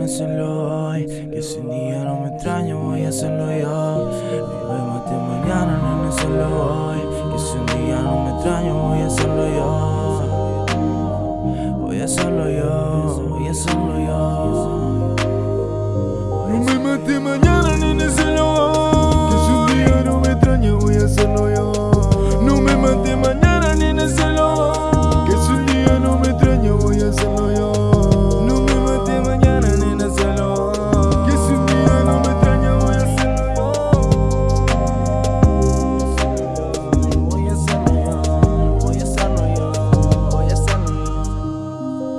nena, hacerlo hoy Que si un día no me extraño, voy a hacerlo yo. No me mate mañana, nena, hacerlo hoy Que si un día no me extraño, voy a hacerlo yo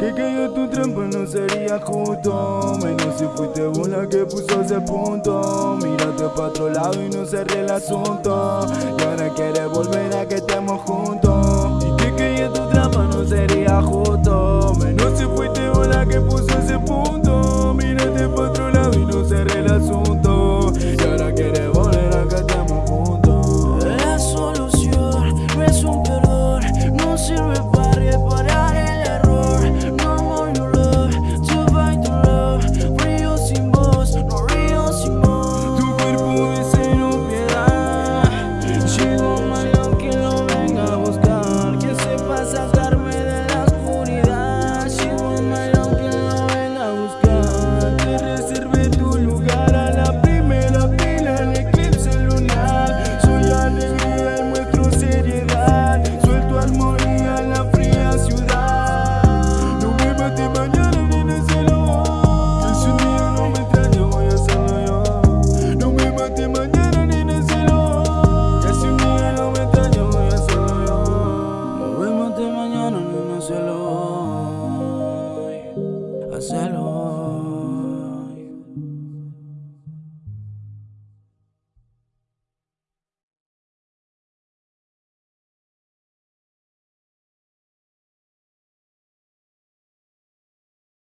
Que yo tu trampa no sería justo Menos si fuiste vos la que puso ese punto. Mírate pa' otro lado y no cerré el asunto. Y ahora quieres volver a que